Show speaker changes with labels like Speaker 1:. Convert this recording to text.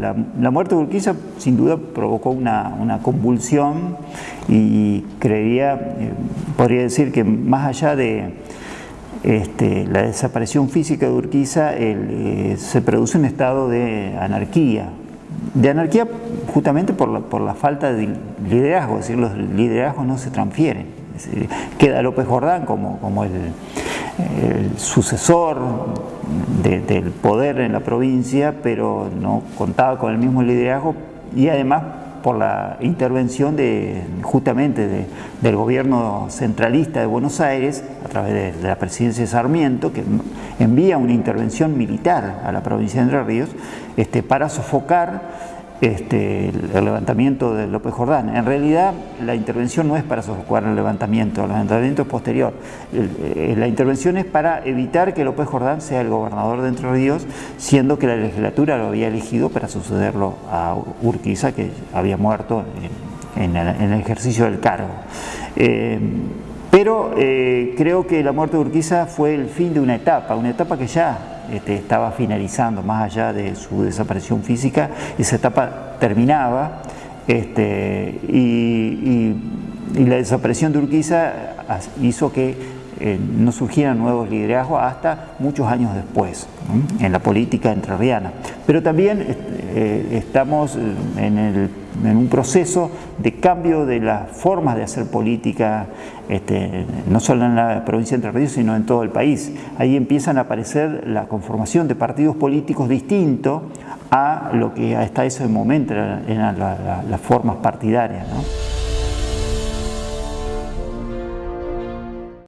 Speaker 1: La, muerte de Urquiza sin duda provocó una, convulsión y creería, eh, podría decir que más allá de este, la desaparición física de Urquiza, eh, se produce un estado de anarquía. De anarquía justamente por la, por la falta de liderazgo, es decir, los liderazgos no se transfieren. queda López Jordán como, como el, el sucesor del poder en la provincia, pero no contaba con el mismo liderazgo y además por la intervención de, justamente del gobierno centralista de Buenos Aires, a través de, la presidencia de Sarmiento, que envía una intervención militar a la provincia de Entre Ríos este, para sofocar este, el levantamiento de López Jordán. En realidad la intervención no es para sofocar el levantamiento, el levantamiento es posterior. Eh, la intervención es para evitar que López Jordán sea el gobernador de Entre Ríos, siendo que la legislatura lo había elegido para sucederlo a Urquiza, que había muerto en, el, ejercicio del cargo. Eh, pero eh, creo que la muerte de Urquiza fue el fin de una etapa, una etapa que ya este, estaba finalizando, más allá de su desaparición física, esa etapa terminaba este, y, la desaparición de Urquiza hizo que eh, no surgieran nuevos liderazgos hasta muchos años después en la política entrerriana. Pero también eh, estamos en, un proceso de cambio de las formas de hacer política, este, no solo en la provincia de Entre Ríos, sino en todo el país. Ahí empiezan a aparecer la conformación de partidos políticos distintos a lo que hasta ese momento eran, las formas partidarias.